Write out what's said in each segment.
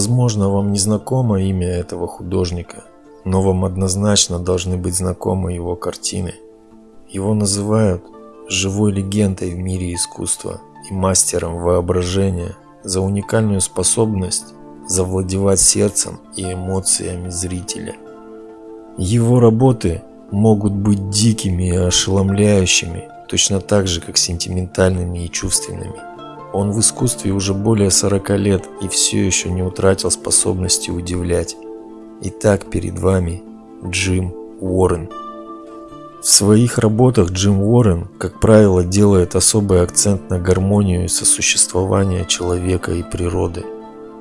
Возможно, вам не знакомо имя этого художника, но вам однозначно должны быть знакомы его картины. Его называют живой легендой в мире искусства и мастером воображения за уникальную способность завладевать сердцем и эмоциями зрителя. Его работы могут быть дикими и ошеломляющими, точно так же, как сентиментальными и чувственными. Он в искусстве уже более 40 лет и все еще не утратил способности удивлять. Итак, перед вами Джим Уоррен. В своих работах Джим Уоррен, как правило, делает особый акцент на гармонию и сосуществование человека и природы.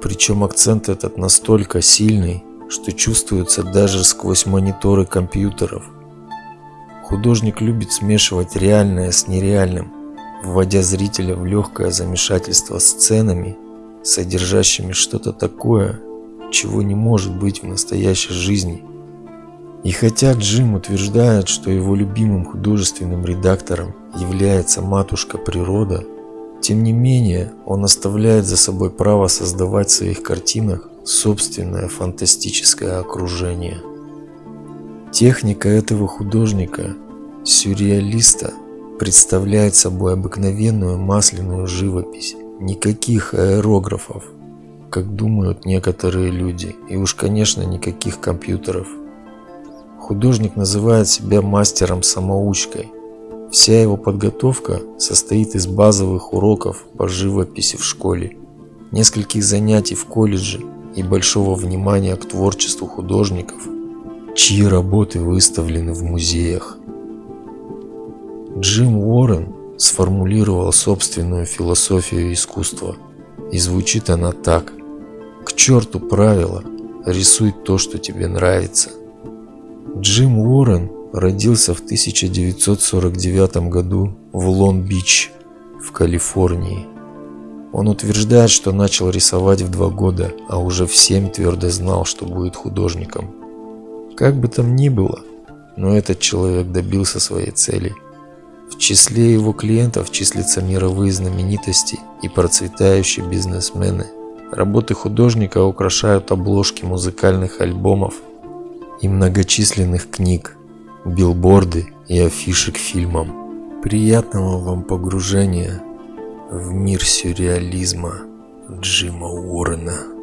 Причем акцент этот настолько сильный, что чувствуется даже сквозь мониторы компьютеров. Художник любит смешивать реальное с нереальным, вводя зрителя в легкое замешательство сценами, содержащими что-то такое, чего не может быть в настоящей жизни. И хотя Джим утверждает, что его любимым художественным редактором является матушка природа, тем не менее он оставляет за собой право создавать в своих картинах собственное фантастическое окружение. Техника этого художника, сюрреалиста, представляет собой обыкновенную масляную живопись, никаких аэрографов, как думают некоторые люди, и уж конечно никаких компьютеров. Художник называет себя мастером-самоучкой. Вся его подготовка состоит из базовых уроков по живописи в школе, нескольких занятий в колледже и большого внимания к творчеству художников, чьи работы выставлены в музеях. Джим Уоррен сформулировал собственную философию искусства, и звучит она так. К черту правила, рисуй то, что тебе нравится. Джим Уоррен родился в 1949 году в Лонг-Бич, в Калифорнии. Он утверждает, что начал рисовать в два года, а уже в семь твердо знал, что будет художником. Как бы там ни было, но этот человек добился своей цели – в числе его клиентов числятся мировые знаменитости и процветающие бизнесмены. Работы художника украшают обложки музыкальных альбомов и многочисленных книг, билборды и афиши к фильмам. Приятного вам погружения в мир сюрреализма Джима Уоррена.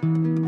you